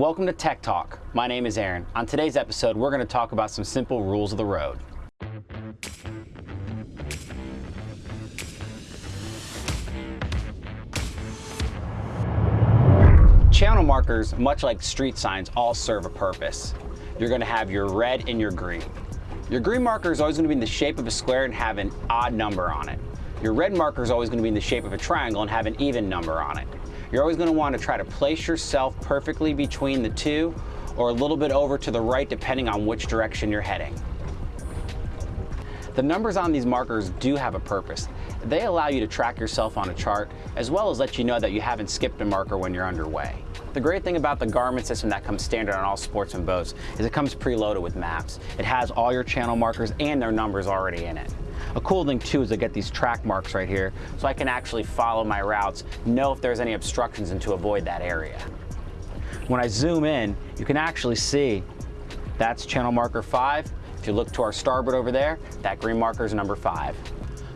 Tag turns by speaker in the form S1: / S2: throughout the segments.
S1: Welcome to Tech Talk. My name is Aaron. On today's episode, we're going to talk about some simple rules of the road. Channel markers, much like street signs, all serve a purpose. You're going to have your red and your green. Your green marker is always going to be in the shape of a square and have an odd number on it. Your red marker is always going to be in the shape of a triangle and have an even number on it. You're always going to want to try to place yourself perfectly between the two or a little bit over to the right depending on which direction you're heading. The numbers on these markers do have a purpose. They allow you to track yourself on a chart as well as let you know that you haven't skipped a marker when you're underway. The great thing about the Garmin system that comes standard on all sportsman boats is it comes preloaded with maps. It has all your channel markers and their numbers already in it. A cool thing too is I get these track marks right here so I can actually follow my routes, know if there's any obstructions and to avoid that area. When I zoom in, you can actually see that's channel marker five. If you look to our starboard over there, that green marker is number five.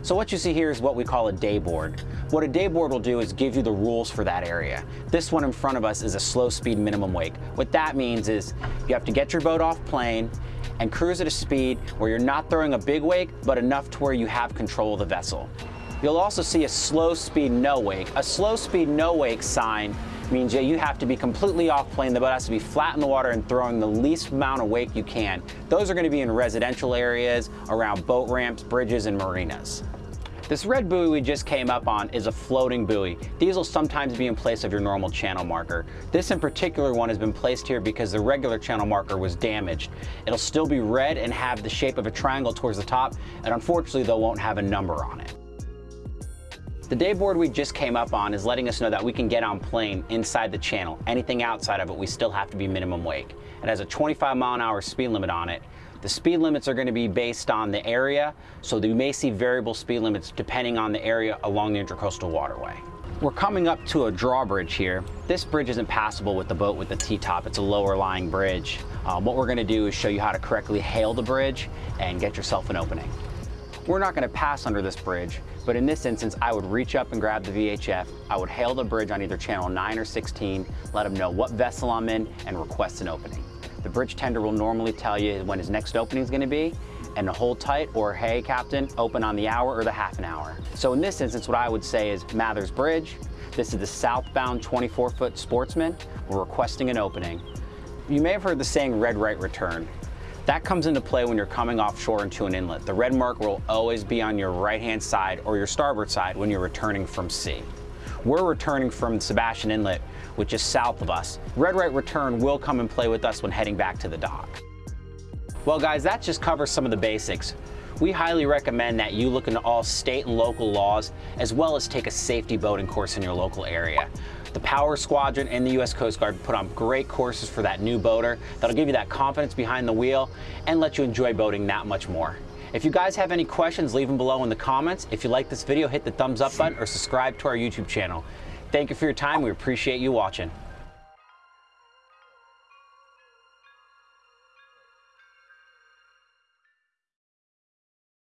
S1: So what you see here is what we call a day board. What a day board will do is give you the rules for that area. This one in front of us is a slow speed minimum wake. What that means is you have to get your boat off plane and cruise at a speed where you're not throwing a big wake, but enough to where you have control of the vessel. You'll also see a slow speed no wake. A slow speed no wake sign means that you have to be completely off plane. The boat has to be flat in the water and throwing the least amount of wake you can. Those are going to be in residential areas, around boat ramps, bridges, and marinas. This red buoy we just came up on is a floating buoy. These will sometimes be in place of your normal channel marker. This in particular one has been placed here because the regular channel marker was damaged. It'll still be red and have the shape of a triangle towards the top, and unfortunately they won't have a number on it. The day board we just came up on is letting us know that we can get on plane inside the channel. Anything outside of it, we still have to be minimum wake. It has a 25 mile an hour speed limit on it, the speed limits are going to be based on the area, so you may see variable speed limits depending on the area along the Intracoastal Waterway. We're coming up to a drawbridge here. This bridge isn't passable with the boat with the T-top. It's a lower lying bridge. Um, what we're gonna do is show you how to correctly hail the bridge and get yourself an opening. We're not gonna pass under this bridge, but in this instance, I would reach up and grab the VHF. I would hail the bridge on either channel 9 or 16, let them know what vessel I'm in, and request an opening. The bridge tender will normally tell you when his next opening is going to be and hold tight or hey captain open on the hour or the half an hour. So in this instance what I would say is Mathers Bridge, this is the southbound 24 foot sportsman, we're requesting an opening. You may have heard the saying red right return. That comes into play when you're coming offshore into an inlet. The red mark will always be on your right hand side or your starboard side when you're returning from sea. We're returning from Sebastian Inlet, which is south of us. Red right return will come and play with us when heading back to the dock. Well guys, that just covers some of the basics. We highly recommend that you look into all state and local laws, as well as take a safety boating course in your local area. The Power Squadron and the U.S. Coast Guard put on great courses for that new boater that'll give you that confidence behind the wheel and let you enjoy boating that much more. If you guys have any questions, leave them below in the comments. If you like this video, hit the thumbs up button or subscribe to our YouTube channel. Thank you for your time. We appreciate you watching.